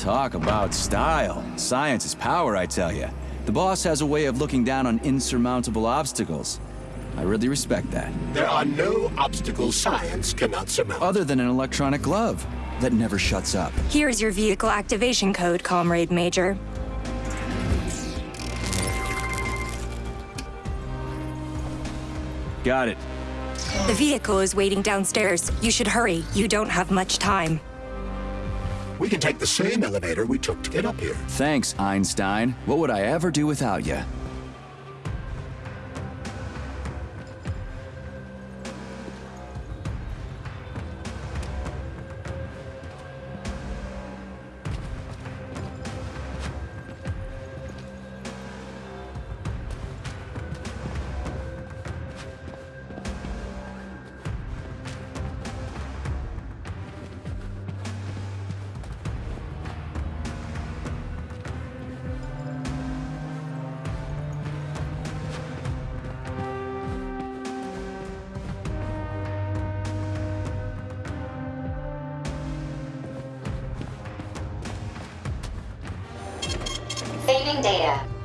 Talk about style. Science is power, I tell you. The boss has a way of looking down on insurmountable obstacles. I really respect that. There are no obstacles science cannot surmount. Other than an electronic glove that never shuts up. Here's your vehicle activation code, Comrade Major. Got it. The vehicle is waiting downstairs. You should hurry. You don't have much time. We can take the same elevator we took to get up here. Thanks, Einstein. What would I ever do without you? Data.